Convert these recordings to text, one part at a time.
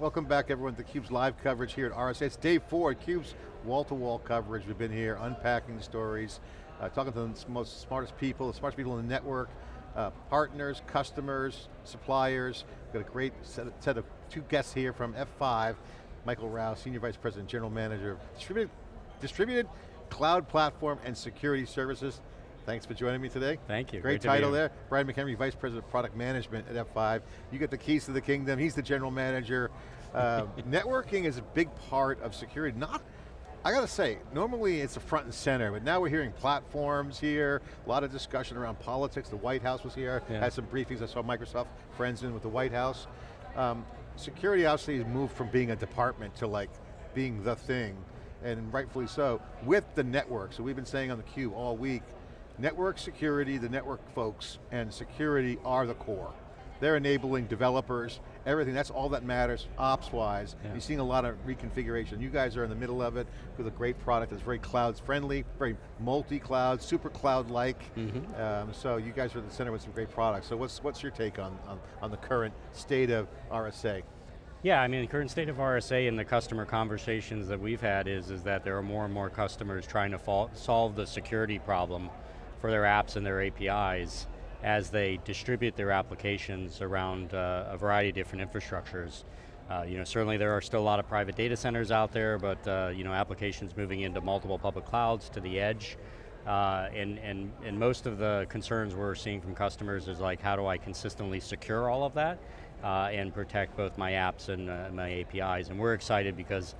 Welcome back everyone to theCUBE's live coverage here at RSA. It's day four, CUBE's wall-to-wall -wall coverage. We've been here unpacking stories, uh, talking to the most smartest people, the smartest people in the network, uh, partners, customers, suppliers. We've got a great set of, set of two guests here from F5, Michael Rao, Senior Vice President, General Manager of Distributed, Distributed Cloud Platform and Security Services. Thanks for joining me today. Thank you. Great, Great title there. Brian McHenry, Vice President of Product Management at F5. You get the keys to the kingdom. He's the General Manager. Uh, networking is a big part of security. Not, I got to say, normally it's a front and center, but now we're hearing platforms here, a lot of discussion around politics. The White House was here, yeah. had some briefings. I saw Microsoft friends in with the White House. Um, security obviously has moved from being a department to like being the thing, and rightfully so, with the network. So we've been saying on the Q all week, Network security, the network folks, and security are the core. They're enabling developers, everything, that's all that matters, ops-wise. Yeah. You're seeing a lot of reconfiguration. You guys are in the middle of it with a great product that's very cloud-friendly, very multi-cloud, super cloud-like. Mm -hmm. um, so you guys are at the center with some great products. So what's, what's your take on, on, on the current state of RSA? Yeah, I mean, the current state of RSA and the customer conversations that we've had is, is that there are more and more customers trying to solve the security problem for their apps and their APIs as they distribute their applications around uh, a variety of different infrastructures. Uh, you know, certainly there are still a lot of private data centers out there, but uh, you know, applications moving into multiple public clouds to the edge. Uh, and, and, and most of the concerns we're seeing from customers is like, how do I consistently secure all of that uh, and protect both my apps and uh, my APIs? And we're excited because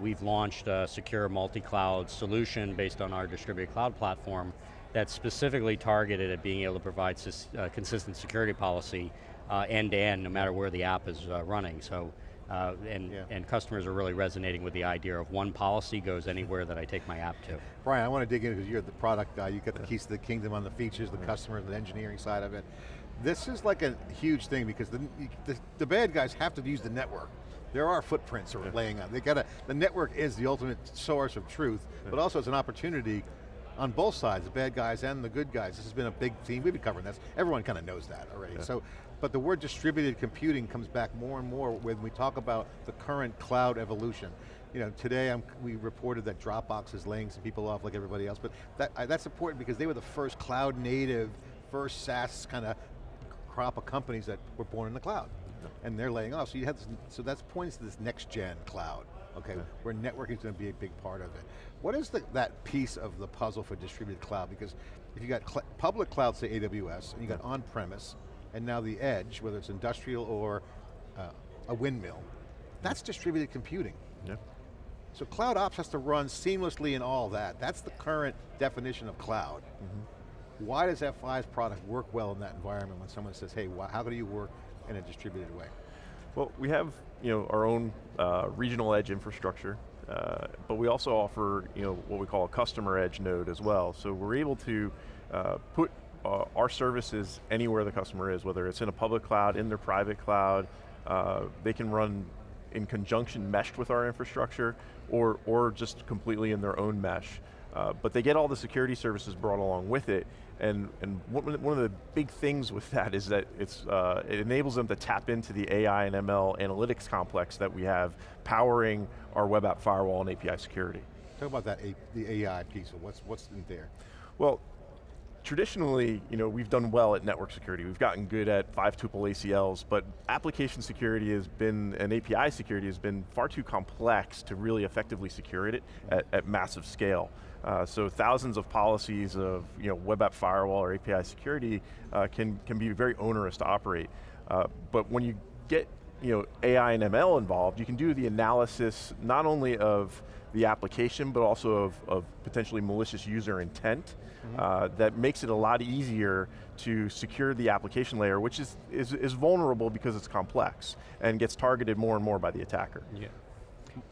we've launched a secure multi-cloud solution based on our distributed cloud platform that's specifically targeted at being able to provide uh, consistent security policy uh, end to end, no matter where the app is uh, running. So, uh, and, yeah. and customers are really resonating with the idea of one policy goes anywhere that I take my app to. Brian, I want to dig in because you're the product guy, you got the keys to the kingdom on the features, the customer, the engineering side of it. This is like a huge thing because the, the, the bad guys have to use the network there are footprints that are laying out. They got to, the network is the ultimate source of truth, but also it's an opportunity on both sides, the bad guys and the good guys. This has been a big theme, we've been covering this. Everyone kind of knows that already. Yeah. So, but the word distributed computing comes back more and more when we talk about the current cloud evolution. You know, today I'm, we reported that Dropbox is laying some people off like everybody else, but that, that's important because they were the first cloud native, first SaaS kind of crop of companies that were born in the cloud. And they're laying off, so you have this, so that's points to this next gen cloud okay, yeah. where networking is going to be a big part of it. What is the, that piece of the puzzle for distributed cloud? Because if you got public cloud, say AWS, and you got on-premise, and now the edge, whether it's industrial or uh, a windmill, that's distributed computing. Yeah. So cloud ops has to run seamlessly in all that. That's the current definition of cloud. Mm -hmm. Why does F5's product work well in that environment when someone says, hey, how do you work in a distributed way? Well, we have you know, our own uh, regional edge infrastructure, uh, but we also offer you know, what we call a customer edge node as well. So we're able to uh, put uh, our services anywhere the customer is, whether it's in a public cloud, in their private cloud, uh, they can run in conjunction meshed with our infrastructure, or, or just completely in their own mesh. Uh, but they get all the security services brought along with it, and, and one of the big things with that is that it's, uh, it enables them to tap into the AI and ML analytics complex that we have powering our web app firewall and API security. Talk about that, the AI piece, what's, what's in there? Well, traditionally, you know, we've done well at network security. We've gotten good at five tuple ACLs, but application security has been, and API security has been far too complex to really effectively secure it at, at massive scale. Uh, so thousands of policies of you know, web app firewall or API security uh, can, can be very onerous to operate. Uh, but when you get you know, AI and ML involved, you can do the analysis not only of the application, but also of, of potentially malicious user intent mm -hmm. that makes it a lot easier to secure the application layer, which is, is, is vulnerable because it's complex and gets targeted more and more by the attacker. Yeah.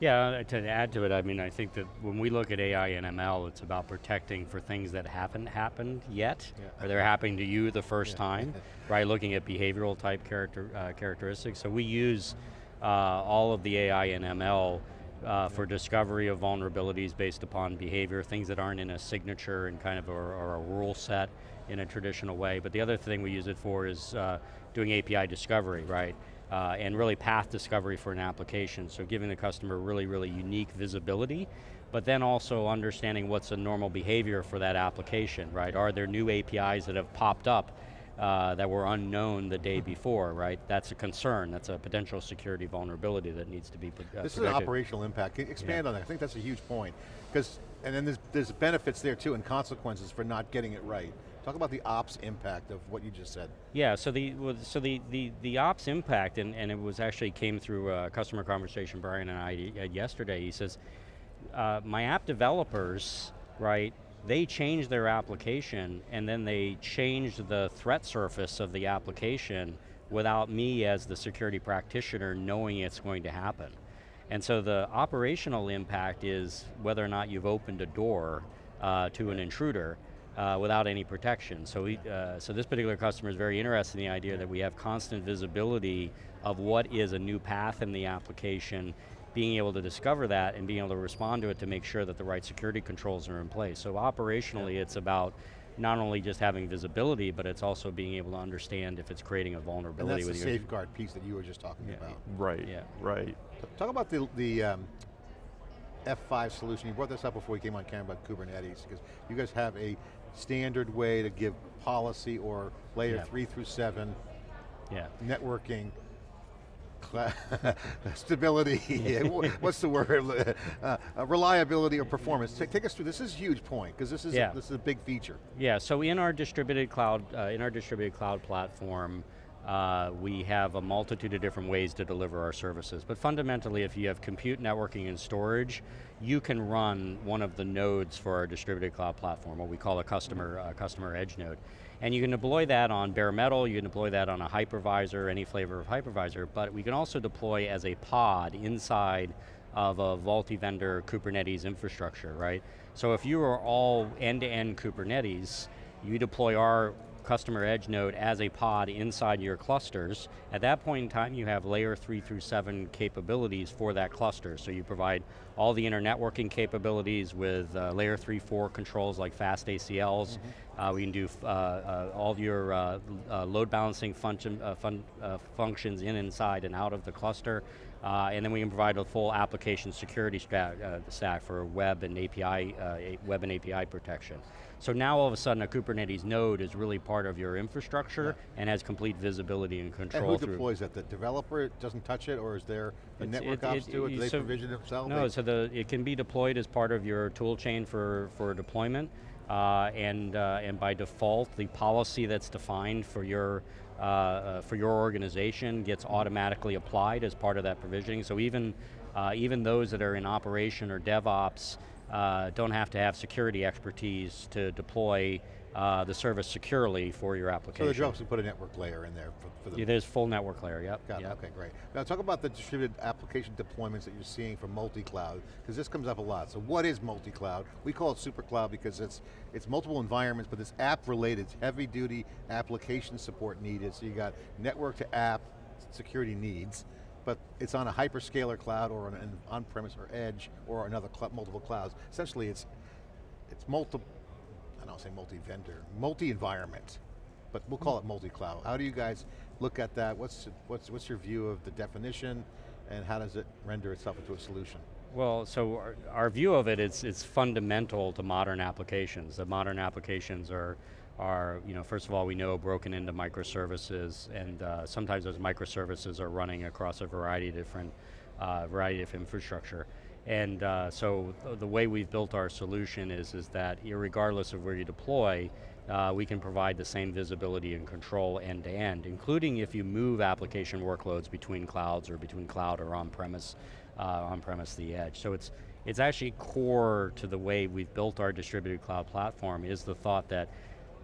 Yeah, uh, to add to it, I mean, I think that when we look at AI and ML, it's about protecting for things that haven't happened yet, yeah. or they're happening to you the first yeah. time, right? Looking at behavioral type character, uh, characteristics. So we use uh, all of the AI and ML uh, for discovery of vulnerabilities based upon behavior, things that aren't in a signature and kind of a, or a rule set in a traditional way. But the other thing we use it for is uh, doing API discovery, right? Uh, and really path discovery for an application. So giving the customer really, really unique visibility, but then also understanding what's a normal behavior for that application, right? Are there new APIs that have popped up uh, that were unknown the day before, right? That's a concern, that's a potential security vulnerability that needs to be uh, This is an operational impact. Expand on that, I think that's a huge point. Because, and then there's, there's benefits there too and consequences for not getting it right. Talk about the ops impact of what you just said. Yeah, so the so the, the, the ops impact, and, and it was actually came through a customer conversation Brian and I had yesterday. He says, uh, my app developers, right, they change their application and then they change the threat surface of the application without me as the security practitioner knowing it's going to happen. And so the operational impact is whether or not you've opened a door uh, to an intruder uh, without any protection. So, we, uh, so this particular customer is very interested in the idea that we have constant visibility of what is a new path in the application, being able to discover that and being able to respond to it to make sure that the right security controls are in place. So operationally it's about not only just having visibility, but it's also being able to understand if it's creating a And vulnerability that's the with your safeguard piece that you were just talking Yeah. about. Right, Yeah. right. Talk about the, the um, F5 solution. You brought this up before you came on camera about Kubernetes, because you guys have a standard way to give policy or layer Yeah. three through seven Yeah. networking, stability, what's the word, uh, uh, reliability or performance. Take, take us through, this is a huge point, because this, is Yeah. this is a big feature. Yeah, so in our distributed cloud, uh, in our distributed cloud platform, uh, we have a multitude of different ways to deliver our services. But fundamentally, if you have compute, networking, and storage, you can run one of the nodes for our distributed cloud platform, what we call a customer, customer edge node. And you can deploy that on bare metal, you can deploy that on a hypervisor, any flavor of hypervisor, but we can also deploy as a pod inside of a multi-vendor Kubernetes infrastructure, right? So if you are all end-to-end Kubernetes, you deploy our customer edge node as a pod inside your clusters. At that point in time, you have layer three through seven capabilities for that cluster. So you provide all the inner networking capabilities with uh, layer three, four controls like fast ACLs. Uh, we can do uh, uh, all your uh, uh, load balancing function, uh, fun, uh, functions in, inside, and out of the cluster. Uh, and then we can provide a full application security stack, uh, stack for web and API, uh, web and API protection. So now all of a sudden a Kubernetes node is really part of your infrastructure and has complete visibility and And control who through. deploys that? The developer doesn't touch it, or is there a It's- network it- ops it- do it? Do they so- provision it themselves? No, so the, it can be deployed as part of your tool chain for, for deployment, uh, and, uh, and by default, the policy that's defined for your, for your organization gets automatically applied as part of that provisioning. So even, uh, even those that are in operation or DevOps uh, don't have to have security expertise to deploy uh, the service securely for your So application. the jobs to put a network layer in there for, for the Yeah, there's full network layer, yep. Got it, okay, great. Now talk about the distributed application deployments that you're seeing for multi-cloud, because this comes up a lot. So what is multi-cloud? We call it super cloud because it's, it's multiple environments, but it's app-related, it's heavy-duty application support needed, so you got network to app security needs, but it's on a hyperscaler cloud or on an on-premise or edge or another cl multiple clouds. Essentially it's, it's multi, I don't say multi-vendor, multi-environment, but we'll call it multi-cloud. How do you guys look at that? What's, what's, what's your view of the definition and how does it render itself into a solution? Well, so our, our view of it is it's fundamental to modern applications. The modern applications are, are, you know, first of all, we know broken into microservices, and uh, sometimes those microservices are running across a variety of different, uh, variety of infrastructure. And uh, so th- the way we've built our solution is, is that regardless of where you deploy, uh, we can provide the same visibility and control end to end, including if you move application workloads between clouds or between cloud or on-premise, uh, on-premise the edge. So it's, it's actually core to the way we've built our distributed cloud platform is the thought that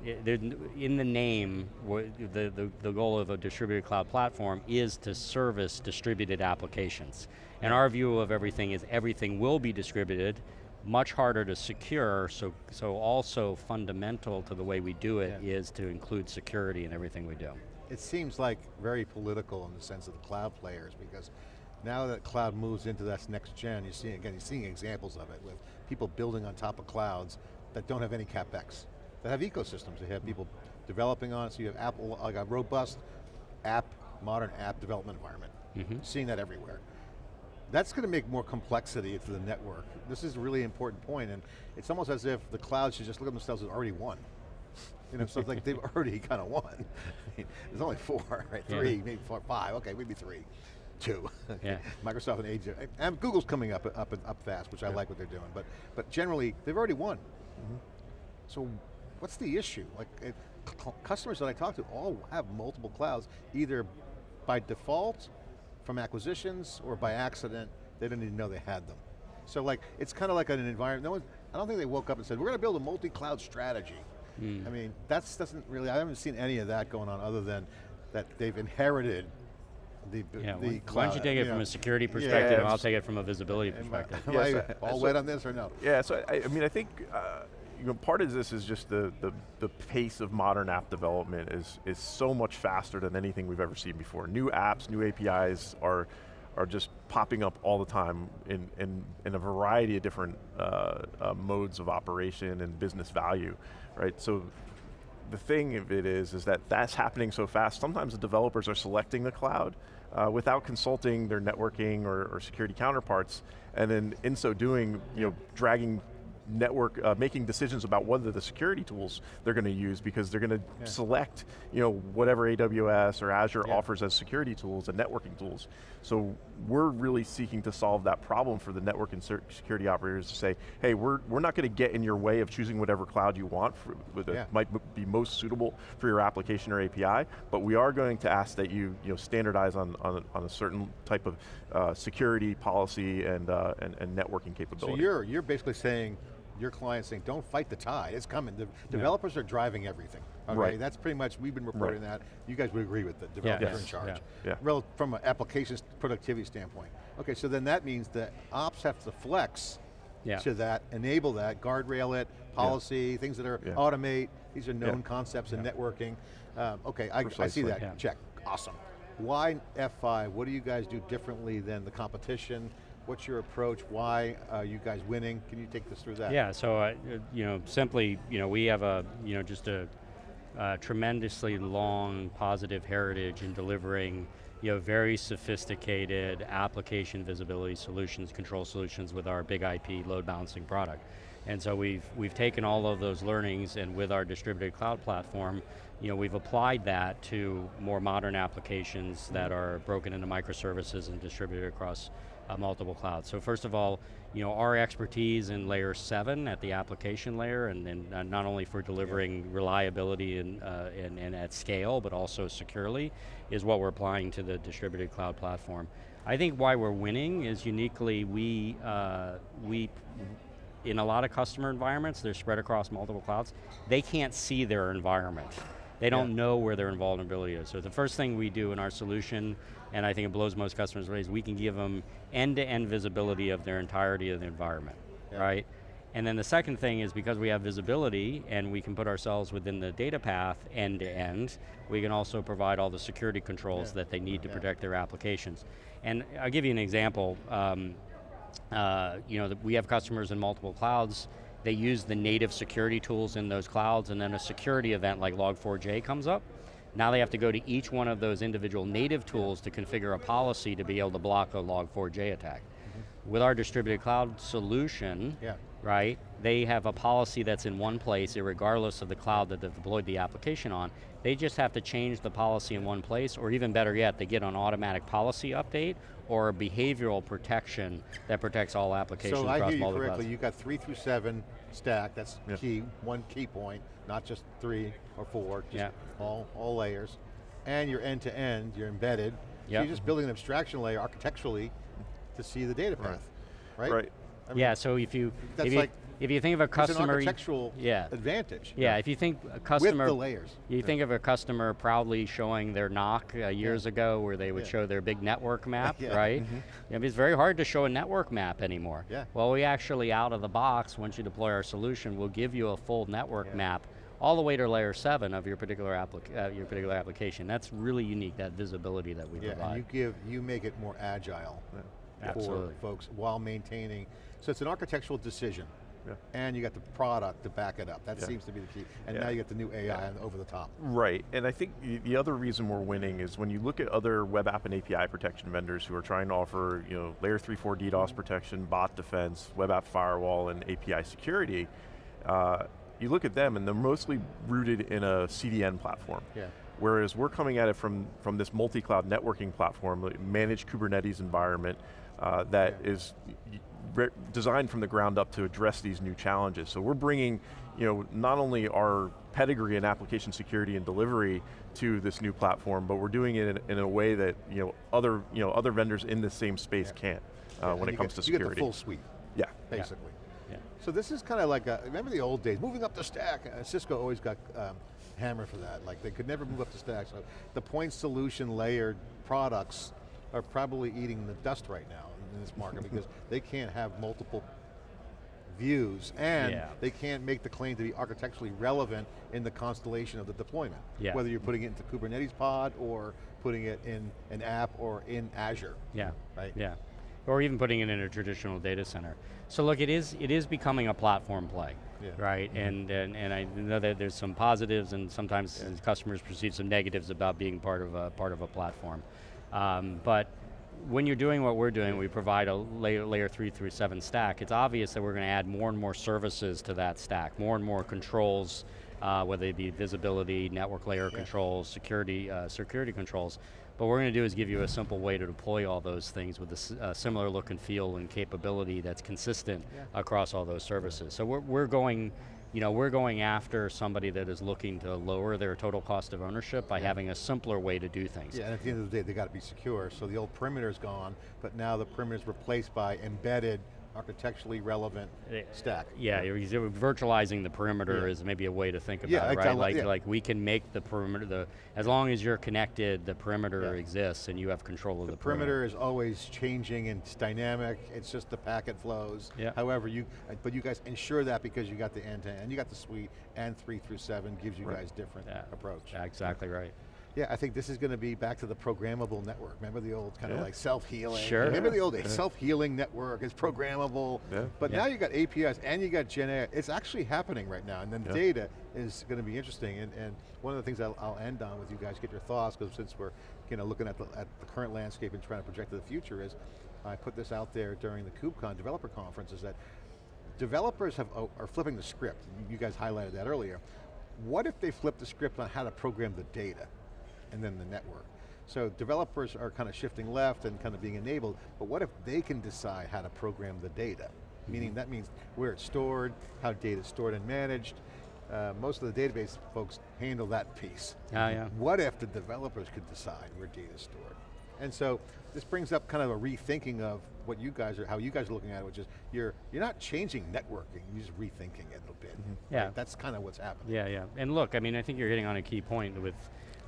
in the name, the, the, the goal of a distributed cloud platform is to service distributed applications. And our view of everything is everything will be distributed, much harder to secure, so, so also fundamental to the way we do it is to include security in everything we do. It seems like very political in the sense of the cloud players because now that cloud moves into that next gen, you're seeing, again, you're seeing examples of it with people building on top of clouds that don't have any CapEx, that have ecosystems, they have people developing on it, so you have Apple, like a robust app modern app development environment. Mhm. Seeing that everywhere. That's going to make more complexity into the network. This is a really important point, and it's almost as if the cloud should just look at themselves as already won. You know, so it's like they've already kind of won. There's only four, right? Yeah. Three, maybe four, five. Okay, maybe three, two. Yeah. Microsoft and AJ, and Google's coming up, up, and up fast, which I like what they're doing. But, but generally, they've already won. Mm-hmm. So, what's the issue? Like, it, customers that I talk to all have multiple clouds, either by default, from acquisitions, or by accident. They didn't even know they had them. So, like, it's kind of like an environment. No one, I don't think they woke up and said, "We're going to build a multi-cloud strategy." I mean, that's doesn't really. I haven't seen any of that going on, other than that they've inherited the Yeah, the why- cloud. why don't you take it know. from a security perspective, and I'll take it from a visibility Am I, perspective. am Yeah, I so- all so- wet on this or no? Yeah, so I, I mean, I think uh, you know part of this is just the, the the pace of modern app development is is so much faster than anything we've ever seen before. New apps, new APIs are are just popping up all the time in in, in a variety of different uh, uh, modes of operation and business value, right? So. The thing of it is, is that that's happening so fast. Sometimes the developers are selecting the cloud uh, without consulting their networking or, or security counterparts, and then in so doing, you know, dragging network, uh, making decisions about whether the security tools they're going to use because they're going to Yeah. select, you know, whatever AWS or Azure Yeah. offers as security tools and networking tools. So we're really seeking to solve that problem for the network and security operators to say, hey, we're, we're not going to get in your way of choosing whatever cloud you want for, that Yeah. might be most suitable for your application or API, but we are going to ask that you, you know, standardize on, on, on a certain type of uh, security policy and, uh, and, and networking So capability. you're you're basically saying your client's saying, don't fight the tide, it's coming. The developers are driving everything. Okay, Right. that's pretty much, we've been reporting that. You guys would agree with the Yeah. developers are in charge. Yeah. Yeah. From an applications productivity standpoint. Okay, so then that means that ops have to flex Yeah. to that, enable that, guardrail it, policy, things that are Yeah. automate, these are known Yeah. concepts in networking. Um, okay, I, I see that, Yeah. check, awesome. Why F5, what do you guys do differently than the competition? What's your approach? Why are you guys winning? Can you take us through that? Yeah, so uh, you know, simply, you know, we have a, you know, just a, uh tremendously long positive heritage in delivering, you know, very sophisticated application visibility solutions, control solutions with our BIG-IP load balancing product. And so we've, we've taken all of those learnings and with our distributed cloud platform, you know, we've applied that to more modern applications that are broken into microservices and distributed across uh, multiple clouds. So first of all, you know, our expertise in layer seven at the application layer, and then uh, not only for delivering reliability and, uh, and, and at scale, but also securely, is what we're applying to the distributed cloud platform. I think why we're winning is uniquely we, uh, we in a lot of customer environments, they're spread across multiple clouds, they can't see their environment. They don't Yeah. know where their vulnerability is. So the first thing we do in our solution, and I think it blows most customers away, is we can give them end-to-end visibility of their entirety of the environment, Yeah. right? And then the second thing is because we have visibility and we can put ourselves within the data path end to end, we can also provide all the security controls Yeah. that they need to protect their applications. And I'll give you an example. Um, uh, you know, we have customers in multiple clouds, they use the native security tools in those clouds and then a security event like Log4j comes up. Now they have to go to each one of those individual native tools to configure a policy to be able to block a Log4j attack. Mm-hmm. With our distributed cloud solution, Yeah. Right, they have a policy that's in one place, regardless of the cloud that they've deployed the application on. They just have to change the policy in one place, or even better yet, they get an automatic policy update or a behavioral protection that protects all applications So I hear you multiple correctly, clouds. you got three through seven stack, that's Yeah. key, one key point, not just three or four, just Yeah. all, all layers. And you're end to end, you're embedded. So you're just building an abstraction layer architecturally to see the data path, right? Right. I mean, yeah, so if you, That's if you, like- if you think of a It's an customer, architectural yeah. advantage. yeah, if you think a With customer, the layers. You think of a customer proudly showing their NOC uh, years ago where they would Yeah. show their big network map, Yeah. right? I mean, it's very hard to show a network map anymore. Yeah. Well, we actually, out of the box, once you deploy our solution, we'll give you a full network Yeah. map all the way to layer seven of your particular, uh, your particular application. That's really unique, that visibility that we Yeah, and provide. you give, you make it more agile for Absolutely. folks while maintaining, so it's an architectural decision. Yeah. and you got the product to back it up. That Yeah. seems to be the key. And Yeah. now you get the new AI over the top. Right, and I think the- the other reason we're winning is when you look at other web app and API protection vendors who are trying to offer, you know, layer three, four DDoS protection, bot defense, web app firewall, and API security, uh, you look at them and they're mostly rooted in a CDN platform. Yeah. Whereas we're coming at it from, from this multi-cloud networking platform, managed Kubernetes environment uh, that Yeah. is designed from the ground up to address these new challenges. So we're bringing, you know, not only our pedigree in application security and delivery to this new platform, but we're doing it in, in a way that you know other you know other vendors in the same space can't uh, And when it comes get, to You security. get the full suite, yeah. basically. Yeah. So this is kind of like, a, remember the old days, moving up the stack. Uh, Cisco always got um, hammered for that. Like they could never move up the stack. So the point solution layered products are probably eating the dust right now in this market because they can't have multiple views and Yeah. they can't make the claim to be architecturally relevant in the constellation of the deployment. Yeah. Whether you're putting it into Kubernetes pod or putting it in an app or in Azure. Yeah. Right. Yeah. Or even putting it in a traditional data center. So look, it is it is becoming a platform play, Yeah. right? Mm-hmm. And, and and I know that there's some positives and sometimes customers perceive some negatives about being part of a part of a platform. Um, but when you're doing what we're doing, we provide a layer, layer three through seven stack, it's obvious that we're going to add more and more services to that stack, more and more controls, uh, whether it be visibility, network layer controls, security, uh, security controls. But what we're going to do is give you a simple way to deploy all those things with a s- a similar look and feel and capability that's consistent Yeah. across all those services. So we're, we're going, you know, we're going after somebody that is looking to lower their total cost of ownership by having a simpler way to do things. Yeah, and at the end of the day, they got to be secure. So the old perimeter's gone, but now the perimeter's replaced by embedded, architecturally relevant stack. Yeah, you're virtualizing the perimeter Yeah. is maybe a way to think about Yeah, it, right? Like, yeah. like we can make the perimeter, the as long as you're connected, the perimeter Yeah. exists and you have control of The the, perimeter is always changing and it's dynamic. It's just the packet flows. Yeah. However, you but you guys ensure that because you got the end to end, you got the suite, and three through seven gives you Right. guys different Yeah. approach. Yeah, exactly right. Yeah, I think this is going to be back to the programmable network. Remember the old kind of like self-healing? Sure. Remember Yeah. the old days, self-healing network is programmable. Yeah. But Yeah. now you got APIs and you got Gen AI. It's actually happening right now. And then Yeah. data is going to be interesting. And, and one of the things I'll, I'll end on with you guys, get your thoughts, because since we're you know, looking at the, at the current landscape and trying to project to the future is, I put this out there during the KubeCon developer conference, is that developers have, oh, are flipping the script. You guys highlighted that earlier. What if they flip the script on how to program the data and then the network? So developers are kind of shifting left and kind of being enabled, but what if they can decide how to program the data? Meaning that means where it's stored, how data is stored and managed. Uh, most of the database folks handle that piece. Ah, yeah. What if the developers could decide where data is stored? And so this brings up kind of a rethinking of what you guys are, how you guys are looking at it, which is you're you're not changing networking, you're just rethinking it a little bit. Yeah. Right? That's kind of what's happening. Yeah, yeah. And look, I mean, I think you're hitting on a key point with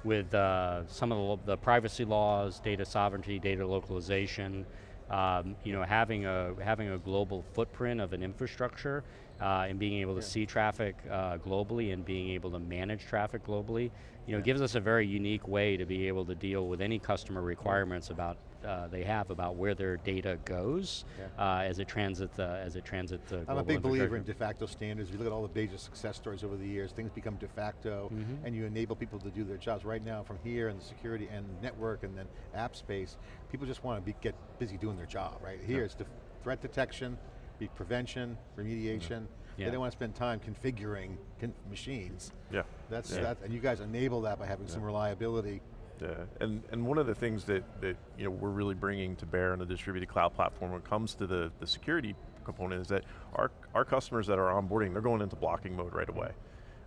with uh, some of the, the privacy laws, data sovereignty, data localization. Um, you know, having a having a global footprint of an infrastructure uh, and being able to Yeah. see traffic uh, globally and being able to manage traffic globally, you know, gives us a very unique way to be able to deal with any customer requirements about uh, they have about where their data goes Yeah. uh, as it transits uh, as it transits the I'm a big believer in de facto standards. If you look at all the major success stories over the years, things become de facto Mhm. and you enable people to do their jobs. Right now, from here and the security and network and then app space, people just want to be, get busy doing their job, right? Here it's def- threat detection, be prevention, remediation. Yeah. They don't want to spend time configuring con machines. Yeah. That's, Yeah. that, and you guys enable that by having some reliability. Yeah, and, and one of the things that, that you know, we're really bringing to bear on the distributed cloud platform when it comes to the, the security component is that our, our customers that are onboarding, they're going into blocking mode right away,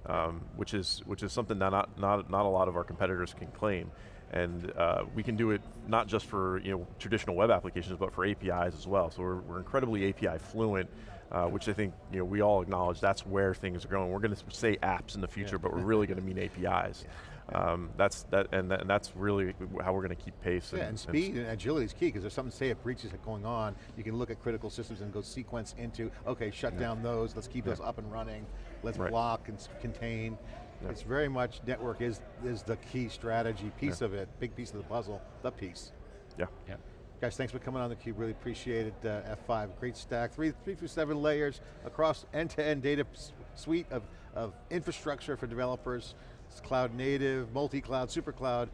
um, which, is, which is something that not, not, not a lot of our competitors can claim. And uh, we can do it not just for you know, traditional web applications, but for APIs as well. So we're, we're incredibly API fluent, uh, which I think you know, we all acknowledge that's where things are going. We're going to say apps in the future, but we're really going to mean APIs. Um, that's that, and, that, and that's really how we're going to keep pace. Yeah, and speed and agility is key because there's something, say a breach is going on, you can look at critical systems and go sequence into, okay, shut down those, let's keep those up and running, let's Right. block and contain. Yeah. It's very much, network is, is the key strategy piece of it, big piece of the puzzle, the piece. yeah. Yeah. Guys, thanks for coming on theCUBE, really appreciate it. Uh, F5, great stack, three, three through seven layers across end-to-end data suite of, of infrastructure for developers. It's cloud native, multi-cloud, super cloud.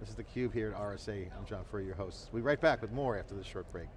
This is theCUBE here at RSA. I'm John Furrier, your host. We'll be right back with more after this short break.